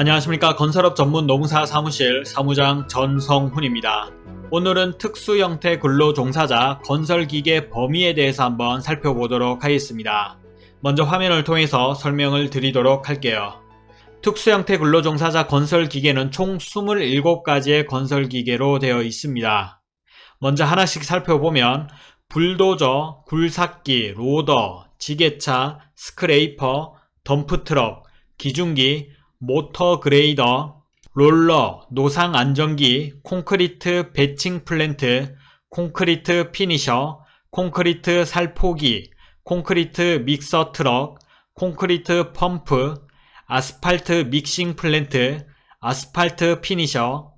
안녕하십니까 건설업 전문 노무사 사무실 사무장 전성훈입니다. 오늘은 특수 형태 근로 종사자 건설기계 범위에 대해서 한번 살펴보도록 하겠습니다. 먼저 화면을 통해서 설명을 드리도록 할게요. 특수 형태 근로 종사자 건설기계는 총 27가지의 건설기계로 되어 있습니다. 먼저 하나씩 살펴보면 불도저, 굴삭기, 로더, 지게차, 스크레이퍼, 덤프트럭, 기중기, 모터 그레이더, 롤러, 노상 안정기, 콘크리트 배칭 플랜트, 콘크리트 피니셔, 콘크리트 살포기, 콘크리트 믹서 트럭, 콘크리트 펌프, 아스팔트 믹싱 플랜트, 아스팔트 피니셔,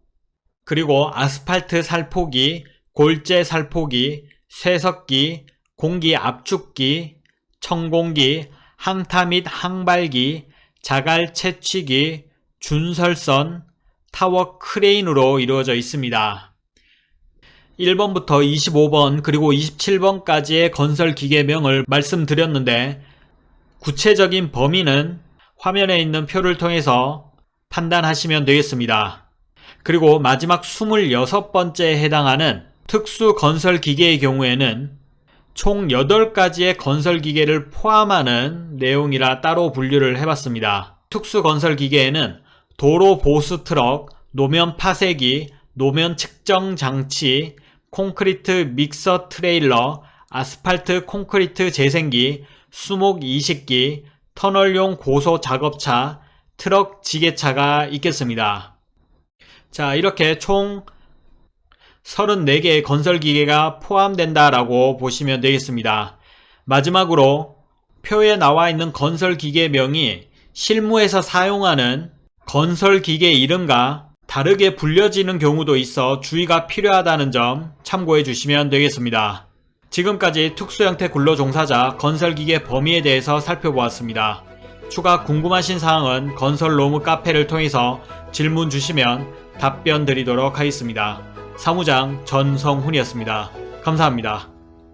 그리고 아스팔트 살포기, 골재 살포기, 쇄석기, 공기 압축기, 청공기, 항타 및 항발기, 자갈 채취기, 준설선, 타워 크레인으로 이루어져 있습니다. 1번부터 25번 그리고 27번까지의 건설 기계명을 말씀드렸는데 구체적인 범위는 화면에 있는 표를 통해서 판단하시면 되겠습니다. 그리고 마지막 26번째에 해당하는 특수 건설 기계의 경우에는 총 8가지의 건설 기계를 포함하는 내용이라 따로 분류를 해봤습니다. 특수 건설 기계에는 도로 보수 트럭, 노면 파쇄기, 노면 측정 장치, 콘크리트 믹서 트레일러, 아스팔트 콘크리트 재생기, 수목 이식기, 터널용 고소 작업차, 트럭 지게차가 있겠습니다. 자, 이렇게 총 34개의 건설기계가 포함된다라고 보시면 되겠습니다. 마지막으로 표에 나와 있는 건설기계명이 실무에서 사용하는 건설기계 이름과 다르게 불려지는 경우도 있어 주의가 필요하다는 점 참고해 주시면 되겠습니다. 지금까지 특수형태 근로종사자 건설기계 범위에 대해서 살펴보았습니다. 추가 궁금하신 사항은 건설로무 카페를 통해서 질문 주시면 답변 드리도록 하겠습니다. 사무장 전성훈이었습니다. 감사합니다.